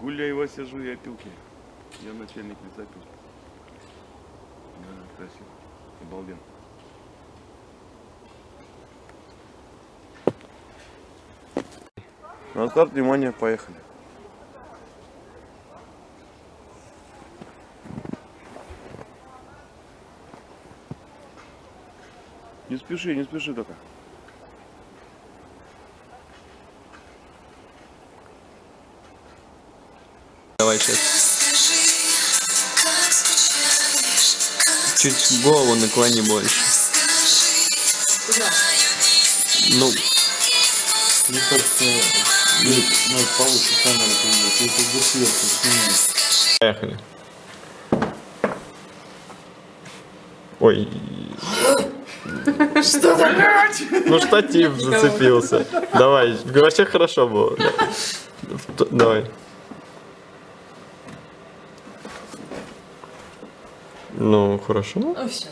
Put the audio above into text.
Гуляй, Вася, жуй опилки. Я начальник лесопилки. Да, красиво. Обалденно. На старт, внимание, поехали. Не спеши, не спеши только. Давай сейчас. Чуть голову наклони больше. Ну, Мне кажется, нет, надо повыше камеру. Это поехали. Ой. Что Ну штатив зацепился. Давай, вообще хорошо было. Давай. Ну, хорошо. Ну все.